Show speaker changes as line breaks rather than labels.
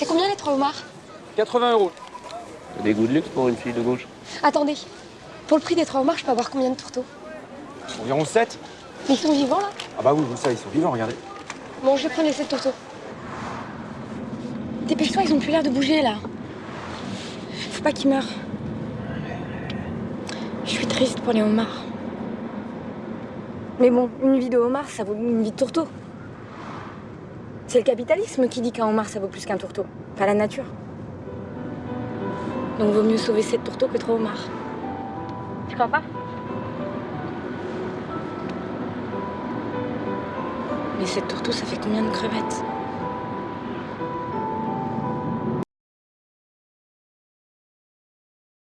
C'est combien les trois homards
80 euros.
T'as des goûts de luxe pour une fille de gauche.
Attendez. Pour le prix des trois homards, je peux avoir combien de tourteaux
Environ 7.
Mais ils sont vivants là
Ah bah oui, vous savez, ils sont vivants, regardez.
Bon, je vais prendre les sept tourteaux. Dépêche-toi, ils ont plus l'air de bouger là. Faut pas qu'ils meurent. Je suis triste pour les homards. Mais bon, une vie de homard, ça vaut une vie de tourteau. C'est le capitalisme qui dit qu'un homard, ça vaut plus qu'un tourteau. Pas la nature. Donc vaut mieux sauver sept tourteaux que trois homards. Tu crois pas? Mais sept tourteaux, ça fait combien de crevettes?